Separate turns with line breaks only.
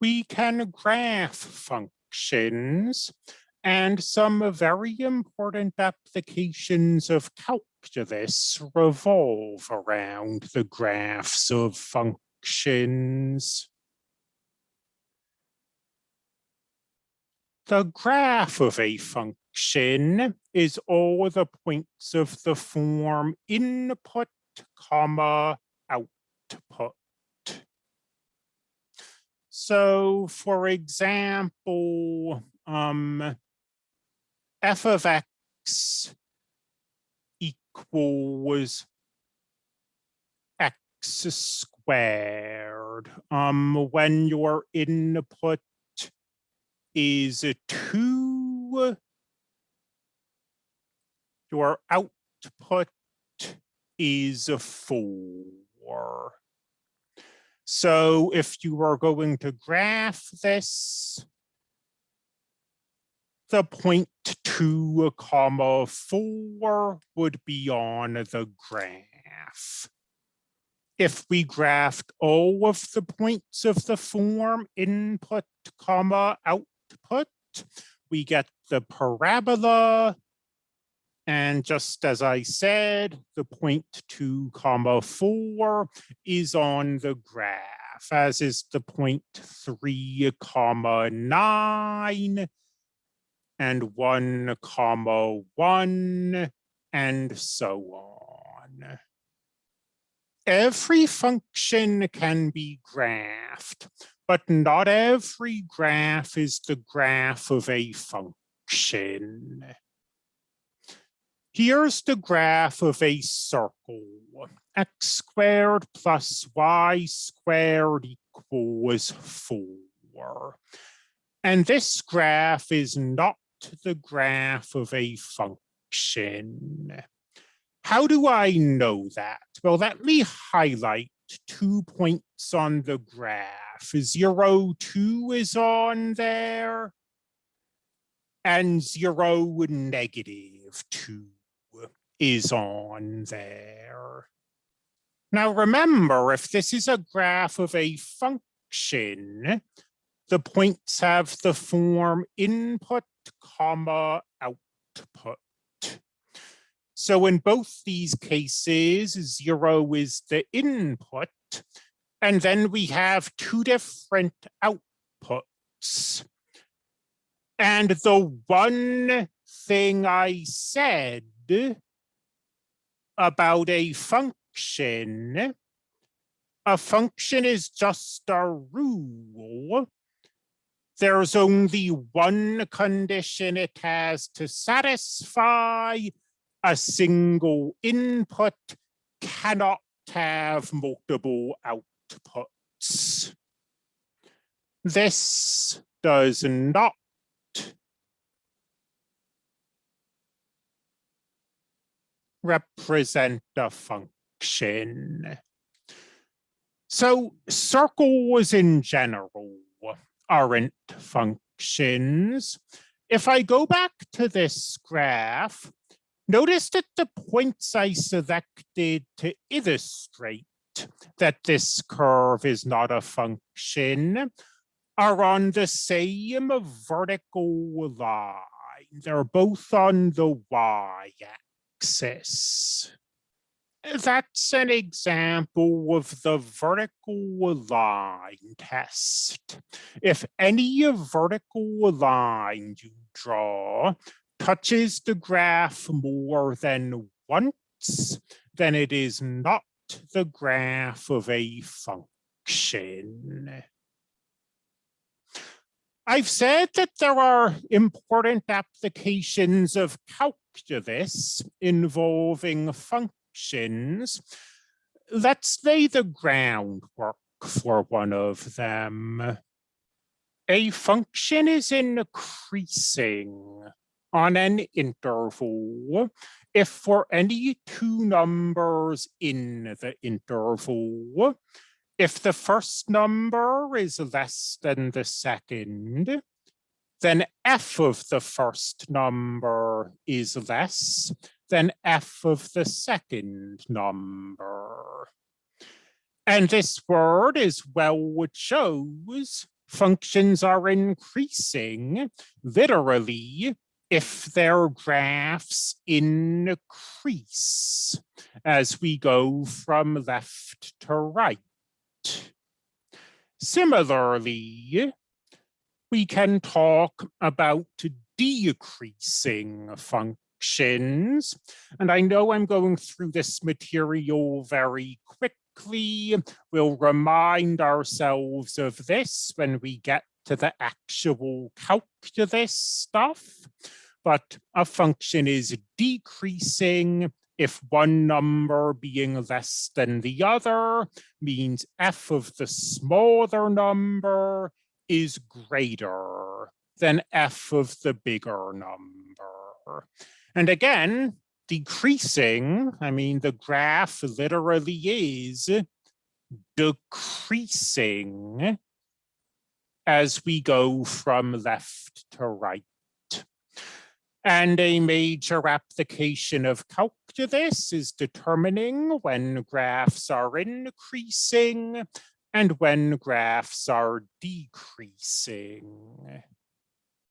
we can graph functions and some very important applications of calculus revolve around the graphs of functions. The graph of a function is all the points of the form input, comma, output. So for example, um, f of x equals x squared um, when your input is two, your output is four. So if you are going to graph this, the point two comma four would be on the graph. If we graphed all of the points of the form input comma output output, we get the parabola. And just as I said, the point two comma four is on the graph, as is the point three comma nine and one comma one and so on. Every function can be graphed, but not every graph is the graph of a function. Here's the graph of a circle. x squared plus y squared equals 4. And this graph is not the graph of a function. How do I know that? Well, let me highlight two points on the graph graph. Zero two is on there. And zero negative two is on there. Now remember, if this is a graph of a function, the points have the form input, comma, output. So in both these cases, zero is the input and then we have two different outputs. And the one thing I said about a function, a function is just a rule. There's only one condition it has to satisfy. A single input cannot have multiple outputs. This does not represent a function. So circles in general aren't functions. If I go back to this graph, notice that the points I selected to illustrate that this curve is not a function are on the same vertical line. They're both on the y-axis. That's an example of the vertical line test. If any vertical line you draw touches the graph more than once, then it is not the graph of a function. I've said that there are important applications of calculus involving functions. Let's lay the groundwork for one of them. A function is increasing on an interval if for any two numbers in the interval, if the first number is less than the second, then f of the first number is less than f of the second number. And this word, is well it shows, functions are increasing literally if their graphs increase as we go from left to right. Similarly, we can talk about decreasing functions. And I know I'm going through this material very quickly. We'll remind ourselves of this when we get to the actual calculus stuff. But a function is decreasing if one number being less than the other means f of the smaller number is greater than f of the bigger number. And again, decreasing, I mean, the graph literally is decreasing as we go from left to right. And a major application of calculus is determining when graphs are increasing and when graphs are decreasing.